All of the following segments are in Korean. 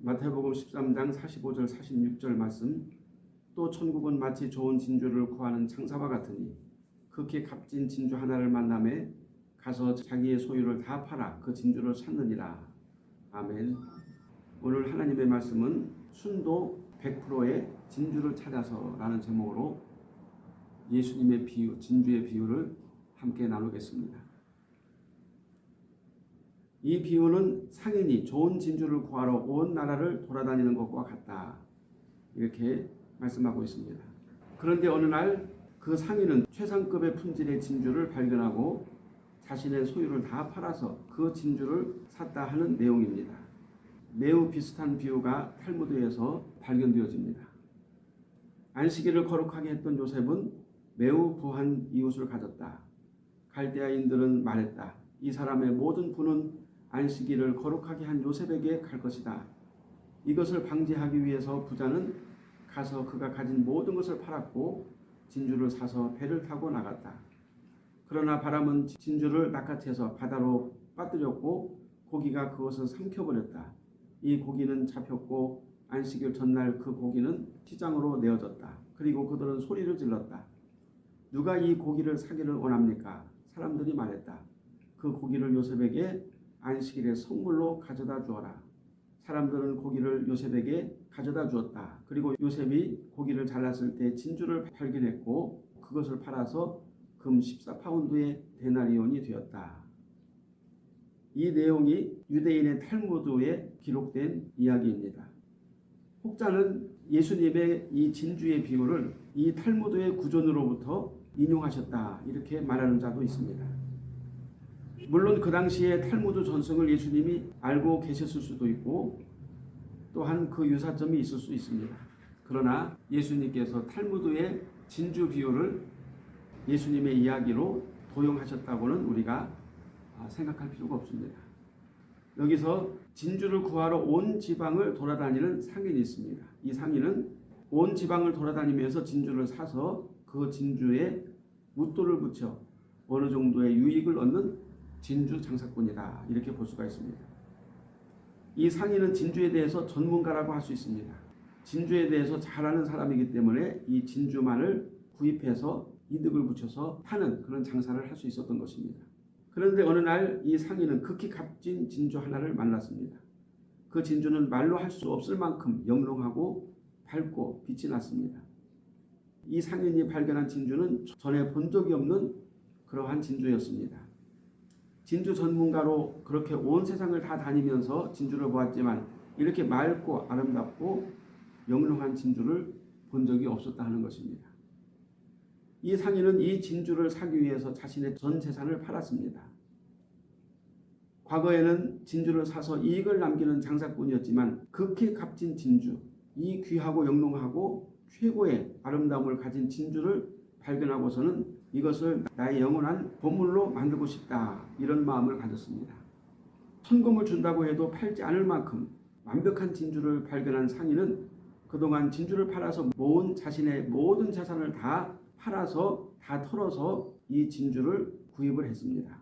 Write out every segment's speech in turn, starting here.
마태복음 13장 45절 46절 말씀 또 천국은 마치 좋은 진주를 구하는 창사와 같으니 극히 값진 진주 하나를 만남에 가서 자기의 소유를 다 팔아 그 진주를 찾느니라. 아멘. 오늘 하나님의 말씀은 순도 100%의 진주를 찾아서 라는 제목으로 예수님의 비유, 진주의 비유를 함께 나누겠습니다. 이 비유는 상인이 좋은 진주를 구하러 온 나라를 돌아다니는 것과 같다. 이렇게 말씀하고 있습니다. 그런데 어느 날 그 상인은 최상급의 품질의 진주를 발견하고 자신의 소유를 다 팔아서 그 진주를 샀다 하는 내용입니다. 매우 비슷한 비유가 탈무드에서 발견되어집니다. 안식일을 거룩하게 했던 요셉은 매우 부한 이웃을 가졌다. 갈대아인들은 말했다. 이 사람의 모든 부는 안식일을 거룩하게 한 요셉에게 갈 것이다. 이것을 방지하기 위해서 부자는 가서 그가 가진 모든 것을 팔았고 진주를 사서 배를 타고 나갔다. 그러나 바람은 진주를 낚아채서 바다로 빠뜨렸고 고기가 그것을 삼켜버렸다. 이 고기는 잡혔고 안식일 전날 그 고기는 시장으로 내어졌다. 그리고 그들은 소리를 질렀다. 누가 이 고기를 사기를 원합니까? 사람들이 말했다. 그 고기를 요셉에게 안식일에 선물로 가져다 주어라. 사람들은 고기를 요셉에게 가져다 주었다. 그리고 요셉이 고기를 잘랐을 때 진주를 발견했고 그것을 팔아서 금 14파운드의 데나리온이 되었다. 이 내용이 유대인의 탈무드에 기록된 이야기입니다. 혹자는 예수님의 이 진주의 비유를 이 탈무드의 구전으로부터 인용하셨다 이렇게 말하는 자도 있습니다. 물론 그 당시에 탈무드 전승을 예수님이 알고 계셨을 수도 있고 또한 그 유사점이 있을 수 있습니다. 그러나 예수님께서 탈무드의 진주 비유를 예수님의 이야기로 도용하셨다고는 우리가 생각할 필요가 없습니다. 여기서 진주를 구하러 온 지방을 돌아다니는 상인이 있습니다. 이 상인은 온 지방을 돌아다니면서 진주를 사서 그 진주에 묻도를 붙여 어느 정도의 유익을 얻는 진주 장사꾼이다. 이렇게 볼 수가 있습니다. 이 상인은 진주에 대해서 전문가라고 할 수 있습니다. 진주에 대해서 잘 아는 사람이기 때문에 이 진주만을 구입해서 이득을 붙여서 파는 그런 장사를 할 수 있었던 것입니다. 그런데 어느 날 이 상인은 극히 값진 진주 하나를 만났습니다. 그 진주는 말로 할 수 없을 만큼 영롱하고 밝고 빛이 났습니다. 이 상인이 발견한 진주는 전에 본 적이 없는 그러한 진주였습니다. 진주 전문가로 그렇게 온 세상을 다 다니면서 진주를 보았지만 이렇게 맑고 아름답고 영롱한 진주를 본 적이 없었다 하는 것입니다. 이 상인은 이 진주를 사기 위해서 자신의 전 재산을 팔았습니다. 과거에는 진주를 사서 이익을 남기는 장사꾼이었지만 극히 값진 진주, 이 귀하고 영롱하고 최고의 아름다움을 가진 진주를 발견하고서는 이것을 나의 영원한 보물로 만들고 싶다 이런 마음을 가졌습니다. 천금을 준다고 해도 팔지 않을 만큼 완벽한 진주를 발견한 상인은 그동안 진주를 팔아서 모은 자신의 모든 재산을 다 팔아서 다 털어서 이 진주를 구입을 했습니다.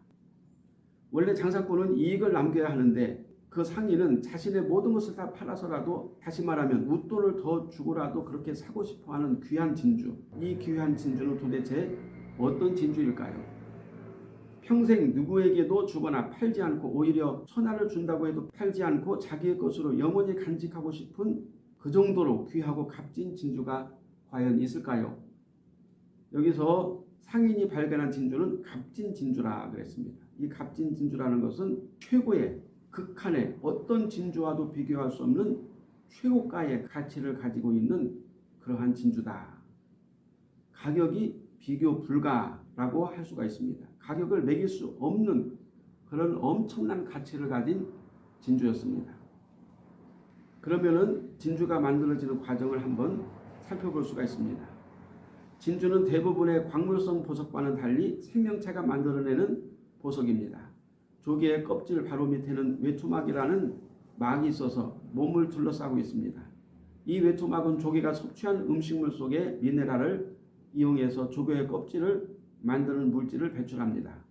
원래 장사꾼은 이익을 남겨야 하는데 그 상인은 자신의 모든 것을 다 팔아서라도 다시 말하면 웃돈을 더 주고라도 그렇게 사고 싶어하는 귀한 진주 이 귀한 진주는 도대체 어떤 진주일까요? 평생 누구에게도 주거나 팔지 않고 오히려 천하를 준다고 해도 팔지 않고 자기의 것으로 영원히 간직하고 싶은 그 정도로 귀하고 값진 진주가 과연 있을까요? 여기서 상인이 발견한 진주는 값진 진주라 그랬습니다. 이 값진 진주라는 것은 최고의 극한의 어떤 진주와도 비교할 수 없는 최고가의 가치를 가지고 있는 그러한 진주다. 가격이 비교 불가라고 할 수가 있습니다. 가격을 매길 수 없는 그런 엄청난 가치를 가진 진주였습니다. 그러면은 진주가 만들어지는 과정을 한번 살펴볼 수가 있습니다. 진주는 대부분의 광물성 보석과는 달리 생명체가 만들어내는 보석입니다. 조개의 껍질 바로 밑에는 외투막이라는 막이 있어서 몸을 둘러싸고 있습니다. 이 외투막은 조개가 섭취한 음식물 속에 미네랄을 이용해서 조개의 껍질을 만드는 물질을 배출합니다.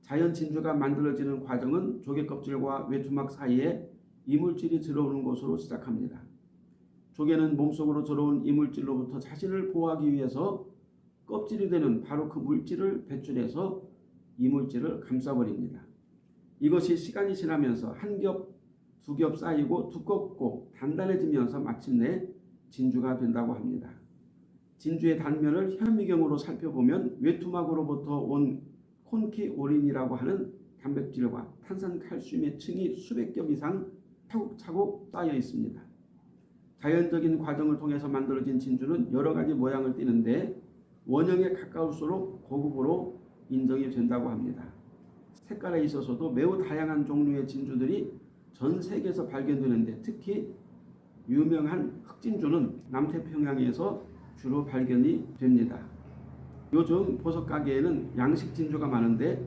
자연 진주가 만들어지는 과정은 조개 껍질과 외투막 사이에 이물질이 들어오는 것으로 시작합니다. 조개는 몸속으로 들어온 이물질로부터 자신을 보호하기 위해서 껍질이 되는 바로 그 물질을 배출해서 이물질을 감싸버립니다. 이것이 시간이 지나면서 한 겹, 두 겹 쌓이고 두껍고 단단해지면서 마침내 진주가 된다고 합니다. 진주의 단면을 현미경으로 살펴보면 외투막으로부터 온 콘키오린이라고 하는 단백질과 탄산칼슘의 층이 수백 겹 이상 차곡차곡 쌓여 있습니다. 자연적인 과정을 통해서 만들어진 진주는 여러 가지 모양을 띠는데 원형에 가까울수록 고급으로 인정이 된다고 합니다. 색깔에 있어서도 매우 다양한 종류의 진주들이 전 세계에서 발견되는데 특히 유명한 흑진주는 남태평양에서 주로 발견이 됩니다. 요즘 보석 가게에는 양식 진주가 많은데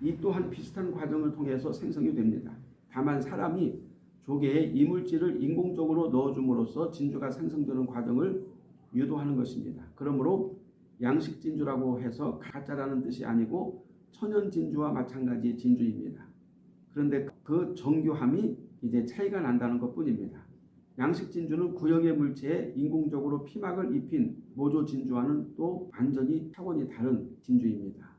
이 또한 비슷한 과정을 통해서 생성이 됩니다. 다만 사람이 조개에 이물질을 인공적으로 넣어줌으로써 진주가 생성되는 과정을 유도하는 것입니다. 그러므로 양식 진주라고 해서 가짜라는 뜻이 아니고 천연 진주와 마찬가지 진주입니다. 그런데 그 정교함이 이제 차이가 난다는 것 뿐입니다. 양식 진주는 구형의 물체에 인공적으로 피막을 입힌 모조 진주와는 또 완전히 차원이 다른 진주입니다.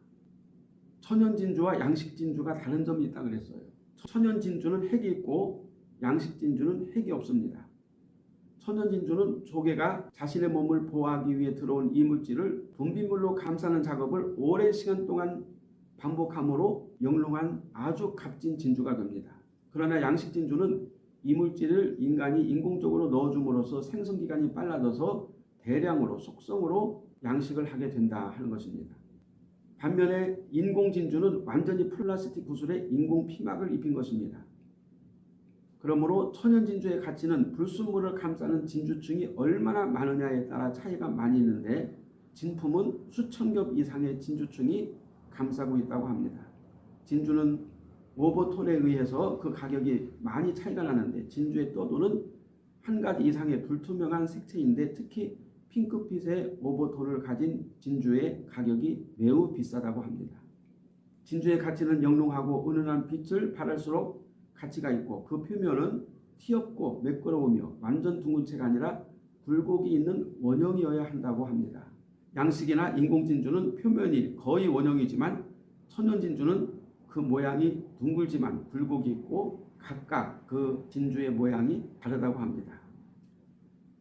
천연 진주와 양식 진주가 다른 점이 있다 그랬어요. 천연 진주는 핵이 있고 양식 진주는 핵이 없습니다. 천연 진주는 조개가 자신의 몸을 보호하기 위해 들어온 이물질을 분비물로 감싸는 작업을 오랜 시간 동안 반복함으로 영롱한 아주 값진 진주가 됩니다. 그러나 양식 진주는 이물질을 인간이 인공적으로 넣어줌으로써 생성기간이 빨라져서 대량으로 속성으로 양식을 하게 된다 하는 것입니다. 반면에 인공 진주는 완전히 플라스틱 구슬에 인공 피막을 입힌 것입니다. 그러므로 천연 진주의 가치는 불순물을 감싸는 진주층이 얼마나 많으냐에 따라 차이가 많이 있는데 진품은 수천 겹 이상의 진주층이 감싸고 있다고 합니다. 진주는 오버톤에 의해서 그 가격이 많이 차이가 나는데 진주의 떠도는 한 가지 이상의 불투명한 색채인데 특히 핑크빛의 오버톤을 가진 진주의 가격이 매우 비싸다고 합니다. 진주의 가치는 영롱하고 은은한 빛을 발할수록 가치가 있고 그 표면은 티 없고 매끄러우며 완전 둥근 채가 아니라 굴곡이 있는 원형이어야 한다고 합니다. 양식이나 인공진주는 표면이 거의 원형이지만 천연진주는 그 모양이 둥글지만 굴곡이 있고 각각 그 진주의 모양이 다르다고 합니다.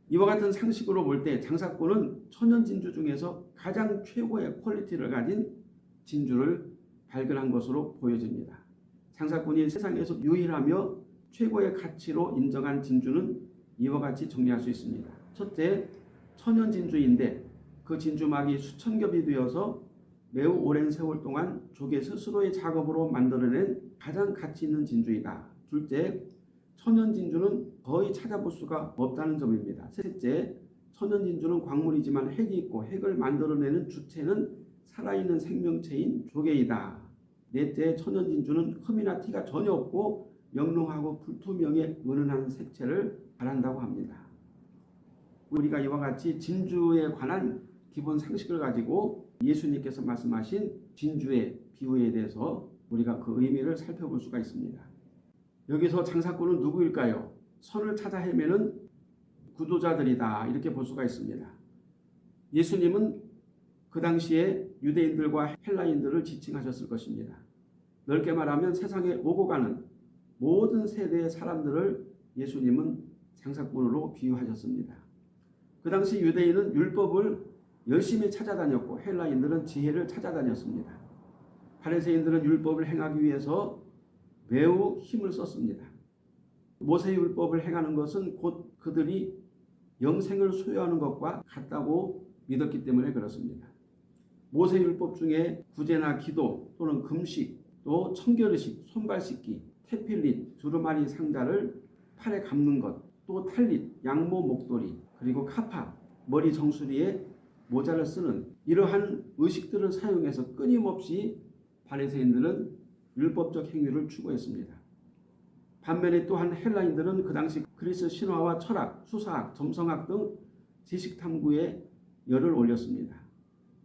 이와 같은 상식으로 볼 때 장사꾼은 천연진주 중에서 가장 최고의 quality를 가진 진주를 발견한 것으로 보여집니다. 장사꾼이 세상에서 유일하며 최고의 가치로 인정한 진주는 이와 같이 정리할 수 있습니다. 첫째, 천연진주인데 그 진주막이 수천 겹이 되어서 매우 오랜 세월 동안 조개 스스로의 작업으로 만들어낸 가장 가치 있는 진주이다. 둘째, 천연 진주는 거의 찾아볼 수가 없다는 점입니다. 셋째, 천연 진주는 광물이지만 핵이 있고 핵을 만들어내는 주체는 살아있는 생명체인 조개이다. 넷째, 천연 진주는 흠이나 티가 전혀 없고 영롱하고 불투명의 은은한 색채를 바란다고 합니다. 우리가 이와 같이 진주에 관한 기본 상식을 가지고 예수님께서 말씀하신 진주의 비유에 대해서 우리가 그 의미를 살펴볼 수가 있습니다. 여기서 장사꾼은 누구일까요? 선을 찾아 헤매는 구도자들이다 이렇게 볼 수가 있습니다. 예수님은 그 당시에 유대인들과 헬라인들을 지칭하셨을 것입니다. 넓게 말하면 세상에 오고 가는 모든 세대의 사람들을 예수님은 장사꾼으로 비유하셨습니다. 그 당시 유대인은 율법을 열심히 찾아다녔고 헬라인들은 지혜를 찾아다녔습니다. 바리새인들은 율법을 행하기 위해서 매우 힘을 썼습니다. 모세 율법을 행하는 것은 곧 그들이 영생을 소유하는 것과 같다고 믿었기 때문에 그렇습니다. 모세 율법 중에 구제나 기도 또는 금식 또 청결의식, 손발 씻기, 테필릿, 두루마리 상자를 팔에 감는 것, 또 탈릿, 양모 목도리, 그리고 카파, 머리 정수리에 모자를 쓰는 이러한 의식들을 사용해서 끊임없이 바리새인들은 율법적 행위를 추구했습니다. 반면에 또한 헬라인들은 그 당시 그리스 신화와 철학, 수사학, 점성학 등 지식 탐구에 열을 올렸습니다.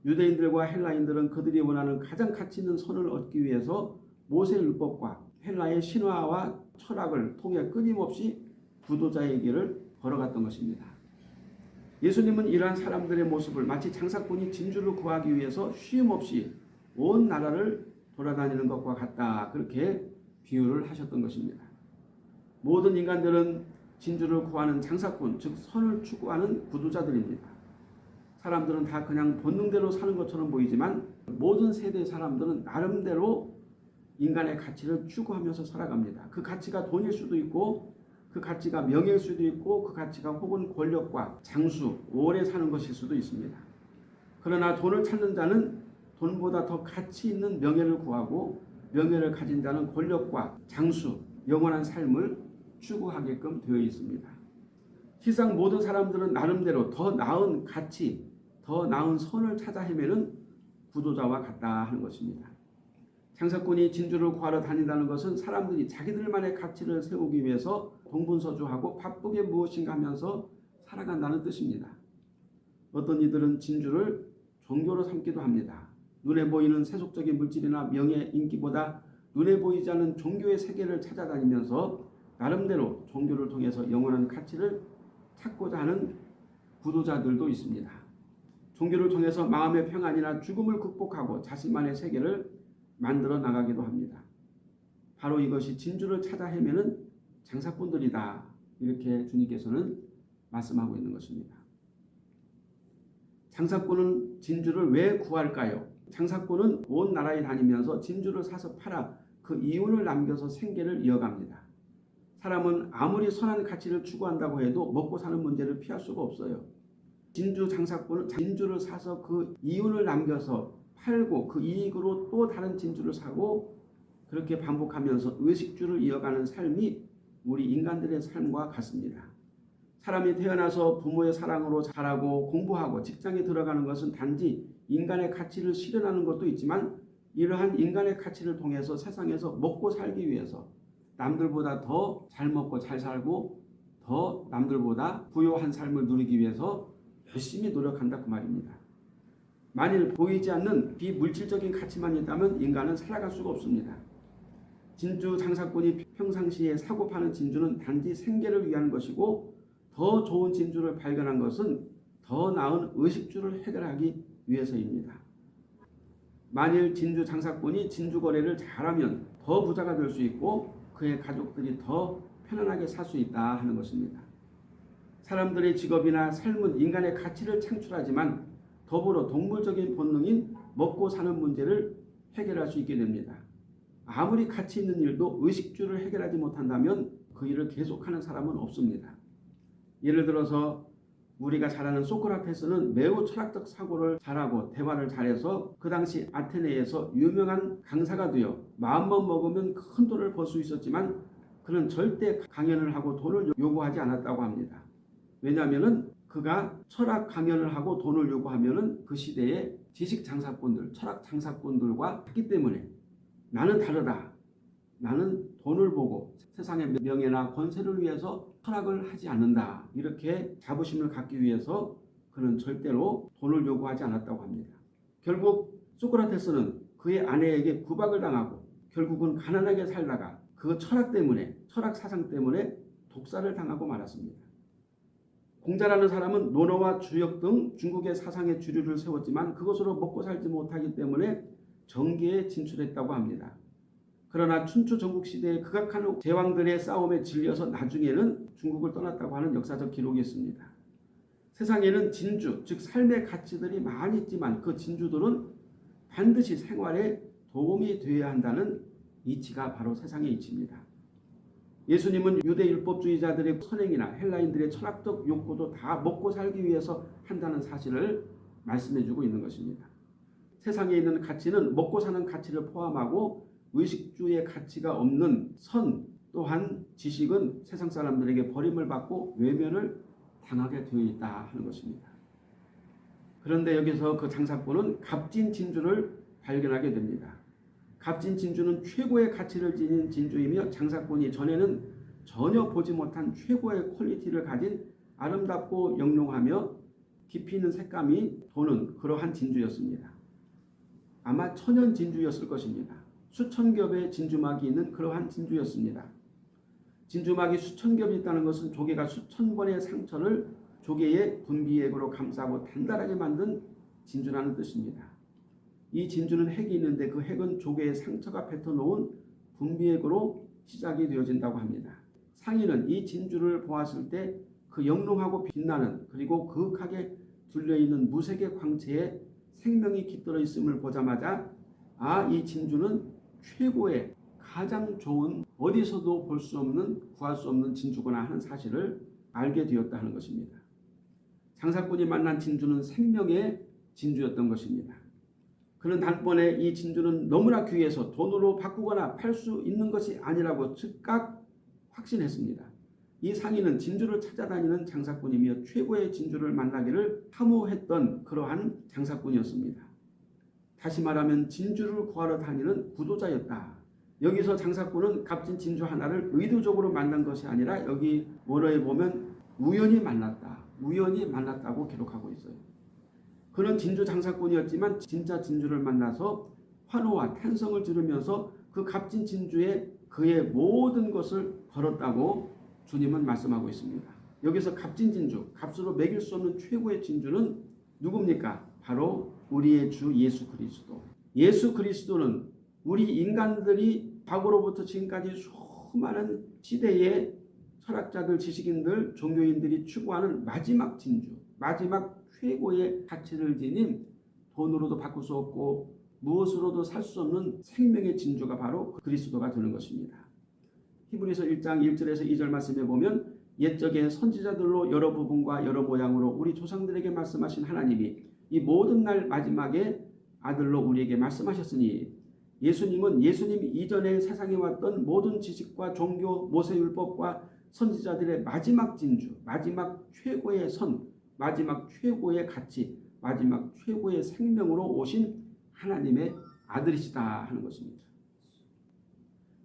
유대인들과 헬라인들은 그들이 원하는 가장 가치 있는 선을 얻기 위해서 모세 율법과 헬라의 신화와 철학을 통해 끊임없이 구도자의 길을 걸어갔던 것입니다. 예수님은 이러한 사람들의 모습을 마치 장사꾼이 진주를 구하기 위해서 쉼없이 온 나라를 돌아다니는 것과 같다. 그렇게 비유를 하셨던 것입니다. 모든 인간들은 진주를 구하는 장사꾼, 즉 선을 추구하는 구도자들입니다. 사람들은 다 그냥 본능대로 사는 것처럼 보이지만 모든 세대의 사람들은 나름대로 인간의 가치를 추구하면서 살아갑니다. 그 가치가 돈일 수도 있고 그 가치가 명예일 수도 있고 그 가치가 혹은 권력과 장수, 오래 사는 것일 수도 있습니다. 그러나 돈을 찾는 자는 돈보다 더 가치 있는 명예를 구하고 명예를 가진 자는 권력과 장수, 영원한 삶을 추구하게끔 되어 있습니다. 세상 모든 사람들은 나름대로 더 나은 가치, 더 나은 선을 찾아 헤매는 구도자와 같다 하는 것입니다. 장사꾼이 진주를 구하러 다닌다는 것은 사람들이 자기들만의 가치를 세우기 위해서 동분서주하고 바쁘게 무엇인가 하면서 살아간다는 뜻입니다. 어떤 이들은 진주를 종교로 삼기도 합니다. 눈에 보이는 세속적인 물질이나 명예, 인기보다 눈에 보이지 않는 종교의 세계를 찾아다니면서 나름대로 종교를 통해서 영원한 가치를 찾고자 하는 구도자들도 있습니다. 종교를 통해서 마음의 평안이나 죽음을 극복하고 자신만의 세계를 만들어 나가기도 합니다. 바로 이것이 진주를 찾아 헤매는 장사꾼들이다. 이렇게 주님께서는 말씀하고 있는 것입니다. 장사꾼은 진주를 왜 구할까요? 장사꾼은 온 나라에 다니면서 진주를 사서 팔아 그 이윤을 남겨서 생계를 이어갑니다. 사람은 아무리 선한 가치를 추구한다고 해도 먹고 사는 문제를 피할 수가 없어요. 진주 장사꾼은 진주를 사서 그 이윤을 남겨서 팔고 그 이익으로 또 다른 진주를 사고 그렇게 반복하면서 의식주를 이어가는 삶이 우리 인간들의 삶과 같습니다. 사람이 태어나서 부모의 사랑으로 자라고 공부하고 직장에 들어가는 것은 단지 인간의 가치를 실현하는 것도 있지만 이러한 인간의 가치를 통해서 세상에서 먹고 살기 위해서 남들보다 더 잘 먹고 잘 살고 더 남들보다 부유한 삶을 누리기 위해서 열심히 노력한다 그 말입니다. 만일 보이지 않는 비물질적인 가치만 있다면 인간은 살아갈 수가 없습니다. 진주 장사꾼이 평상시에 사고 파는 진주는 단지 생계를 위한 것이고 더 좋은 진주를 발견한 것은 더 나은 의식주를 해결하기 위해서입니다. 만일 진주 장사꾼이 진주 거래를 잘하면 더 부자가 될 수 있고 그의 가족들이 더 편안하게 살 수 있다 하는 것입니다. 사람들의 직업이나 삶은 인간의 가치를 창출하지만 더불어 동물적인 본능인 먹고 사는 문제를 해결할 수 있게 됩니다. 아무리 가치 있는 일도 의식주를 해결하지 못한다면 그 일을 계속하는 사람은 없습니다. 예를 들어서 우리가 잘 아는 소크라테스는 매우 철학적 사고를 잘하고 대화를 잘해서 그 당시 아테네에서 유명한 강사가 되어 마음만 먹으면 큰 돈을 벌 수 있었지만 그는 절대 강연을 하고 돈을 요구하지 않았다고 합니다. 왜냐하면 그가 철학 강연을 하고 돈을 요구하면 그 시대의 지식 장사꾼들, 철학 장사꾼들과 했기 때문에 나는 다르다. 나는 돈을 보고 세상의 명예나 권세를 위해서 철학을 하지 않는다. 이렇게 자부심을 갖기 위해서 그는 절대로 돈을 요구하지 않았다고 합니다. 결국 소크라테스는 그의 아내에게 구박을 당하고 결국은 가난하게 살다가 그 철학 때문에 철학 사상 때문에 독사를 당하고 말았습니다. 공자라는 사람은 논어와 주역 등 중국의 사상의 주류를 세웠지만 그것으로 먹고 살지 못하기 때문에 정계에 진출했다고 합니다. 그러나 춘추 전국 시대에 극악한 제왕들의 싸움에 질려서 나중에는 중국을 떠났다고 하는 역사적 기록이 있습니다. 세상에는 진주, 즉 삶의 가치들이 많이 있지만 그 진주들은 반드시 생활에 도움이 되어야 한다는 이치가 바로 세상의 이치입니다. 예수님은 유대 율법주의자들의 선행이나 헬라인들의 철학적 욕구도 다 먹고 살기 위해서 한다는 사실을 말씀해주고 있는 것입니다. 세상에 있는 가치는 먹고 사는 가치를 포함하고 의식주의 가치가 없는 선 또한 지식은 세상 사람들에게 버림을 받고 외면을 당하게 되어 있다 하는 것입니다. 그런데 여기서 그 장사꾼은 값진 진주를 발견하게 됩니다. 값진 진주는 최고의 가치를 지닌 진주이며 장사꾼이 전에는 전혀 보지 못한 최고의 quality를 가진 아름답고 영롱하며 깊이 있는 색감이 도는 그러한 진주였습니다. 아마 천연 진주였을 것입니다. 수천 겹의 진주막이 있는 그러한 진주였습니다. 진주막이 수천 겹이 있다는 것은 조개가 수천 번의 상처를 조개의 분비액으로 감싸고 단단하게 만든 진주라는 뜻입니다. 이 진주는 핵이 있는데 그 핵은 조개의 상처가 뱉어놓은 분비액으로 시작이 되어진다고 합니다. 상인은 이 진주를 보았을 때 그 영롱하고 빛나는 그리고 그윽하게 둘려있는 무색의 광채에 생명이 깃들어 있음을 보자마자 아 이 진주는 최고의 가장 좋은 어디서도 볼 수 없는 구할 수 없는 진주구나 하는 사실을 알게 되었다 하는 것입니다. 장사꾼이 만난 진주는 생명의 진주였던 것입니다. 그는 단번에 이 진주는 너무나 귀해서 돈으로 바꾸거나 팔 수 있는 것이 아니라고 즉각 확신했습니다. 이 상인은 진주를 찾아다니는 장사꾼이며 최고의 진주를 만나기를 탐호했던 그러한 장사꾼이었습니다. 다시 말하면 진주를 구하러 다니는 구도자였다. 여기서 장사꾼은 값진 진주 하나를 의도적으로 만난 것이 아니라 여기 원어에 보면 우연히 만났다. 우연히 만났다고 기록하고 있어요. 그는 진주 장사꾼이었지만 진짜 진주를 만나서 환호와 탄성을 들으면서 그 값진 진주에 그의 모든 것을 걸었다고 주님은 말씀하고 있습니다. 여기서 값진 진주, 값으로 매길 수 없는 최고의 진주는 누굽니까? 바로 우리의 주 예수 그리스도. 예수 그리스도는 우리 인간들이 과거로부터 지금까지 수많은 시대의 철학자들, 지식인들, 종교인들이 추구하는 마지막 진주, 마지막 최고의 가치를 지닌 돈으로도 바꿀 수 없고 무엇으로도 살 수 없는 생명의 진주가 바로 그리스도가 되는 것입니다. 히브리서 1장 1절에서 2절 말씀에 보면 옛적에 선지자들로 여러 부분과 여러 모양으로 우리 조상들에게 말씀하신 하나님이 이 모든 날 마지막에 아들로 우리에게 말씀하셨으니 예수님은 예수님 이전에 세상에 왔던 모든 지식과 종교, 모세율법과 선지자들의 마지막 진주, 마지막 최고의 선, 마지막 최고의 가치, 마지막 최고의 생명으로 오신 하나님의 아들이시다 하는 것입니다.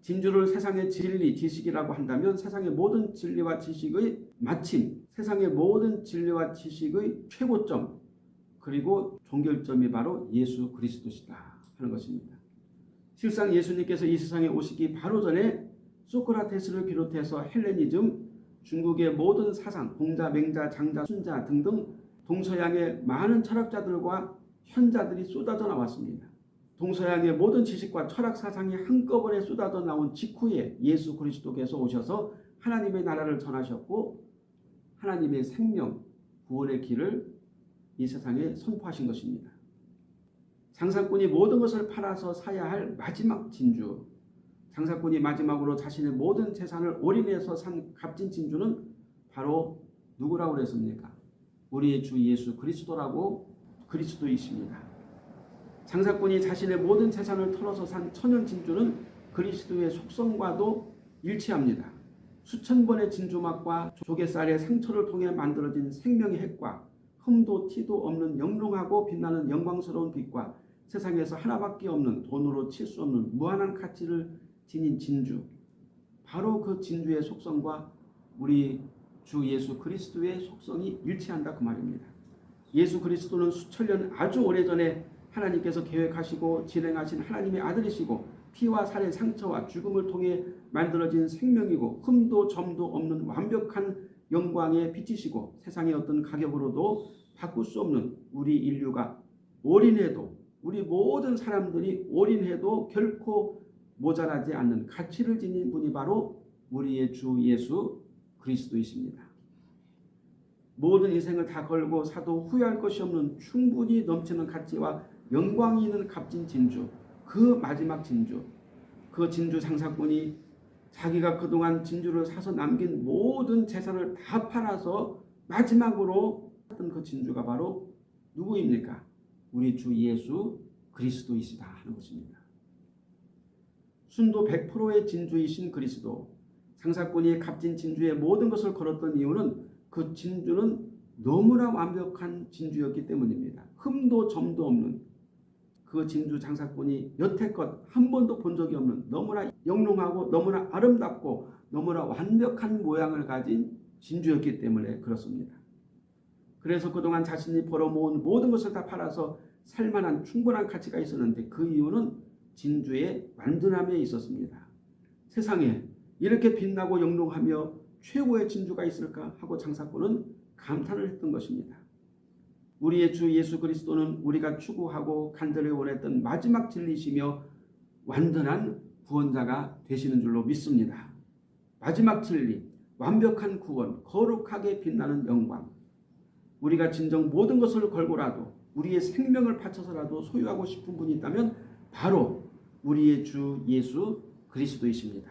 진주를 세상의 진리, 지식이라고 한다면 세상의 모든 진리와 지식의 마침, 세상의 모든 진리와 지식의 최고점, 그리고 종결점이 바로 예수 그리스도시다 하는 것입니다. 실상 예수님께서 이 세상에 오시기 바로 전에 소크라테스를 비롯해서 헬레니즘, 중국의 모든 사상, 공자, 맹자, 장자, 순자 등등 동서양의 많은 철학자들과 현자들이 쏟아져 나왔습니다. 동서양의 모든 지식과 철학 사상이 한꺼번에 쏟아져 나온 직후에 예수 그리스도께서 오셔서 하나님의 나라를 전하셨고 하나님의 생명, 구원의 길을 이 세상에 선포하신 것입니다. 장사꾼이 모든 것을 팔아서 사야 할 마지막 진주, 장사꾼이 마지막으로 자신의 모든 재산을 올인해서 산 값진 진주는 바로 누구라고 그랬습니까? 우리의 주 예수 그리스도라고 그리스도이십니다. 장사꾼이 자신의 모든 재산을 털어서 산 천연 진주는 그리스도의 속성과도 일치합니다. 수천 번의 진주막과 조개살의 상처를 통해 만들어진 생명의 핵과 흠도 티도 없는 영롱하고 빛나는 영광스러운 빛과 세상에서 하나밖에 없는 돈으로 칠 수 없는 무한한 가치를 지닌 진주 바로 그 진주의 속성과 우리 주 예수 그리스도의 속성이 일치한다 그 말입니다. 예수 그리스도는 수천 년 아주 오래전에 하나님께서 계획하시고 진행하신 하나님의 아들이시고 피와 살의 상처와 죽음을 통해 만들어진 생명이고 흠도 점도 없는 완벽한 영광의 빛이시고 세상의 어떤 가격으로도 바꿀 수 없는 우리 인류가 올인해도 우리 모든 사람들이 올인해도 결코 모자라지 않는 가치를 지닌 분이 바로 우리의 주 예수 그리스도이십니다. 모든 인생을 다 걸고 사도 후회할 것이 없는 충분히 넘치는 가치와 영광이 있는 값진 진주 그 마지막 진주 그 진주 장사꾼이 자기가 그동안 진주를 사서 남긴 모든 재산을 다 팔아서 마지막으로 했던 그 진주가 바로 누구입니까? 우리 주 예수 그리스도이시다 하는 것입니다. 순도 100%의 진주이신 그리스도 장사꾼이 값진 진주에 모든 것을 걸었던 이유는 그 진주는 너무나 완벽한 진주였기 때문입니다. 흠도 점도 없는 그 진주 장사꾼이 여태껏 한 번도 본 적이 없는 너무나 영롱하고 너무나 아름답고 너무나 완벽한 모양을 가진 진주였기 때문에 그렇습니다. 그래서 그동안 자신이 벌어모은 모든 것을 다 팔아서 살만한 충분한 가치가 있었는데 그 이유는 진주의 완전함에 있었습니다. 세상에 이렇게 빛나고 영롱하며 최고의 진주가 있을까 하고 장사꾼은 감탄을 했던 것입니다. 우리의 주 예수 그리스도는 우리가 추구하고 간절히 원했던 마지막 진리시며 완전한 구원자가 되시는 줄로 믿습니다. 마지막 진리, 완벽한 구원, 거룩하게 빛나는 영광. 우리가 진정 모든 것을 걸고라도 우리의 생명을 바쳐서라도 소유하고 싶은 분이 있다면 바로 우리의 주 예수 그리스도이십니다.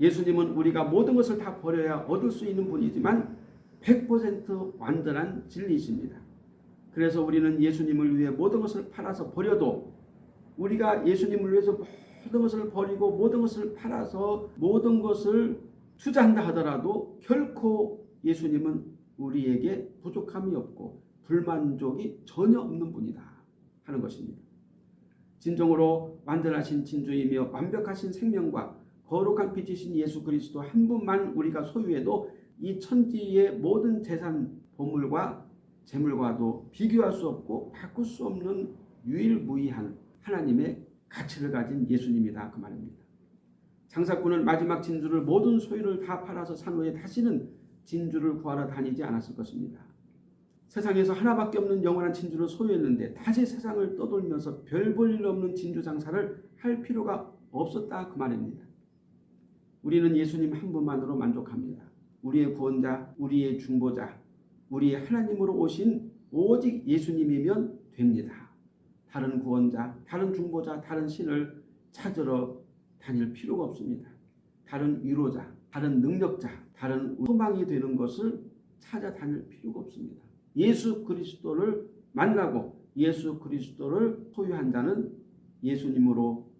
예수님은 우리가 모든 것을 다 버려야 얻을 수 있는 분이지만 100% 완전한 진리이십니다. 그래서 우리는 예수님을 위해 모든 것을 팔아서 버려도 우리가 예수님을 위해서 모든 것을 버리고 모든 것을 팔아서 모든 것을 투자한다 하더라도 결코 예수님은 우리에게 부족함이 없고 불만족이 전혀 없는 분이다 하는 것입니다. 진정으로 완전하신 진주이며 완벽하신 생명과 거룩한 빛이신 예수 그리스도 한 분만 우리가 소유해도 이 천지의 모든 재산, 보물과 재물과도 비교할 수 없고 바꿀 수 없는 유일무이한 하나님의 가치를 가진 예수님이다 그 말입니다. 장사꾼은 마지막 진주를 모든 소유를 다 팔아서 산 후에 다시는 진주를 구하러 다니지 않았을 것입니다. 세상에서 하나밖에 없는 영원한 진주를 소유했는데 다시 세상을 떠돌면서 별 볼 일 없는 진주 장사를 할 필요가 없었다 그 말입니다. 우리는 예수님 한 분만으로 만족합니다. 우리의 구원자, 우리의 중보자, 우리의 하나님으로 오신 오직 예수님이면 됩니다. 다른 구원자, 다른 중보자, 다른 신을 찾으러 다닐 필요가 없습니다. 다른 위로자, 다른 능력자, 다른 소망이 되는 것을 찾아다닐 필요가 없습니다. 예수 그리스도를 만나고 예수 그리스도를 소유한 자는 예수님으로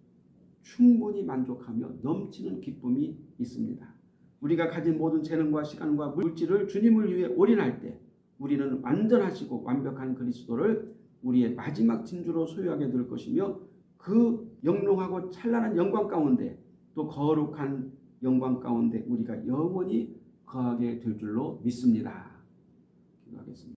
충분히 만족하며 넘치는 기쁨이 있습니다. 우리가 가진 모든 재능과 시간과 물질을 주님을 위해 올인할 때 우리는 완전하시고 완벽한 그리스도를 우리의 마지막 진주로 소유하게 될 것이며 그 영롱하고 찬란한 영광 가운데 또 거룩한 영광 가운데 우리가 영원히 거하게 될 줄로 믿습니다. 기도하겠습니다.